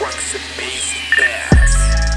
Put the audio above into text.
Rocks and bass bass.